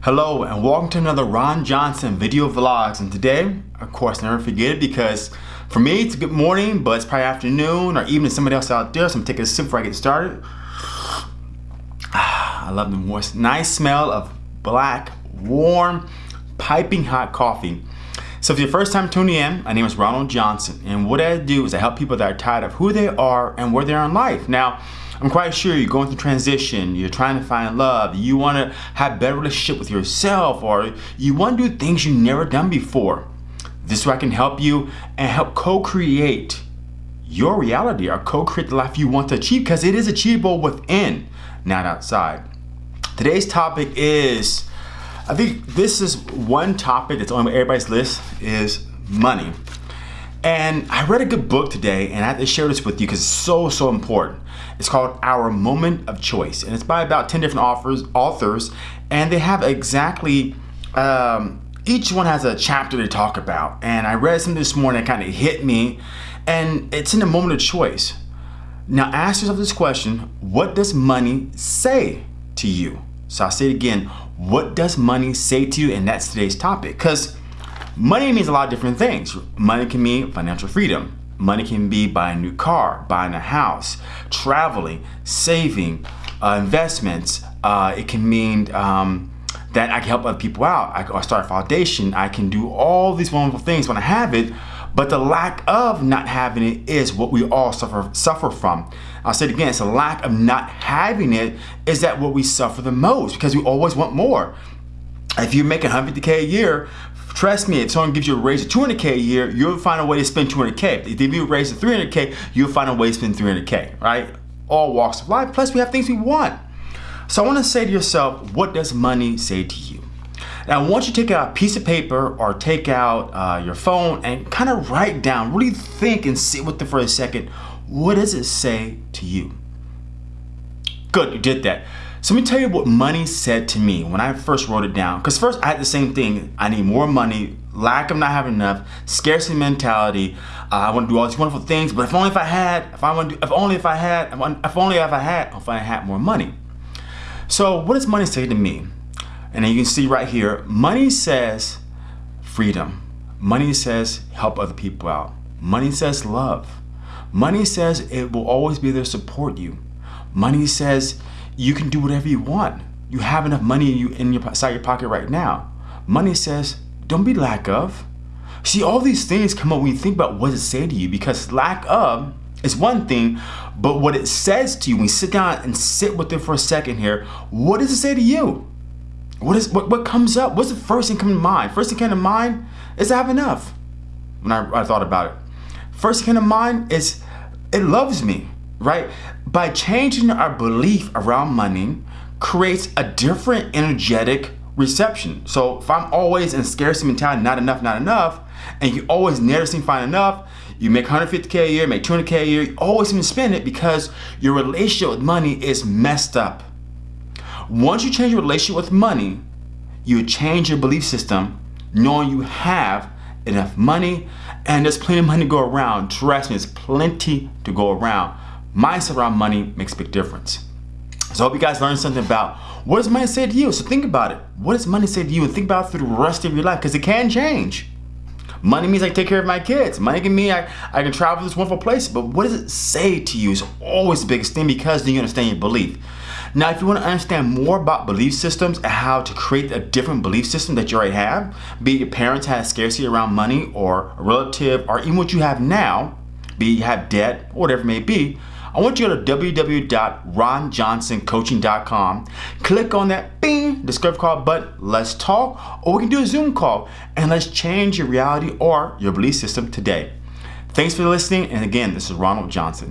Hello and welcome to another Ron Johnson video vlogs and today, of course, never forget it because for me it's a good morning but it's probably afternoon or even somebody else out there so I'm taking a sip before I get started. I love the nice smell of black, warm, piping hot coffee. So if it's your first time tuning in, my name is Ronald Johnson and what I do is I help people that are tired of who they are and where they are in life. Now, I'm quite sure you're going through transition, you're trying to find love, you want to have better relationship with yourself, or you want to do things you've never done before. This is where I can help you and help co-create your reality or co-create the life you want to achieve because it is achievable within, not outside. Today's topic is, I think this is one topic that's on everybody's list is money. And I read a good book today and I have to share this with you because it's so, so important. It's called Our Moment of Choice and it's by about 10 different authors, authors and they have exactly, um, each one has a chapter to talk about. And I read something this morning that kind of hit me and it's in the moment of choice. Now ask yourself this question, what does money say to you? So I'll say it again, what does money say to you? And that's today's topic. Because Money means a lot of different things. Money can mean financial freedom. Money can be buying a new car, buying a house, traveling, saving, uh, investments. Uh, it can mean um, that I can help other people out. I can start a foundation. I can do all these wonderful things when I have it, but the lack of not having it is what we all suffer suffer from. I'll say it again, it's a lack of not having it is that what we suffer the most because we always want more. If you make 150K a year, Trust me, if someone gives you a raise of 200K a year, you'll find a way to spend 200K. If they give you a raise of 300K, you'll find a way to spend 300K, right? All walks of life, plus we have things we want. So I wanna say to yourself, what does money say to you? Now, once you take out a piece of paper or take out uh, your phone and kind of write down, really think and sit with it for a second, what does it say to you? Good, you did that. So let me tell you what money said to me when I first wrote it down. Because first I had the same thing. I need more money, lack of not having enough, scarcity mentality. Uh, I want to do all these wonderful things, but if only if I had, if I want to, if only if I had, if only if I had, if I had more money. So what does money say to me? And then you can see right here, money says freedom. Money says help other people out. Money says love. Money says it will always be there to support you. Money says you can do whatever you want. You have enough money in, you, in your, inside your pocket right now. Money says, don't be lack of. See, all these things come up when you think about what it say to you because lack of is one thing, but what it says to you, when you sit down and sit with it for a second here, what does it say to you? What is what, what comes up? What's the first thing come to mind? First thing came to mind is I have enough. When I, I thought about it. First thing came to mind is it loves me right? By changing our belief around money creates a different energetic reception. So if I'm always in scarcity mentality, not enough, not enough, and you always never seem to find enough, you make 150K a year, make 200K a year, you always seem to spend it because your relationship with money is messed up. Once you change your relationship with money, you change your belief system knowing you have enough money and there's plenty of money to go around. Trust me, there's plenty to go around mindset around money makes a big difference. So I hope you guys learned something about what does money say to you? So think about it. What does money say to you? And think about it through the rest of your life because it can change. Money means I take care of my kids. Money can mean I, I can travel to this wonderful place. But what does it say to you is always the biggest thing because then you understand your belief. Now, if you want to understand more about belief systems and how to create a different belief system that you already have, be it your parents had scarcity around money or a relative or even what you have now, be it you have debt or whatever it may be, I want you to go to www.ronjohnsoncoaching.com, click on that bing, discover call button, let's talk, or we can do a Zoom call, and let's change your reality or your belief system today. Thanks for listening, and again, this is Ronald Johnson.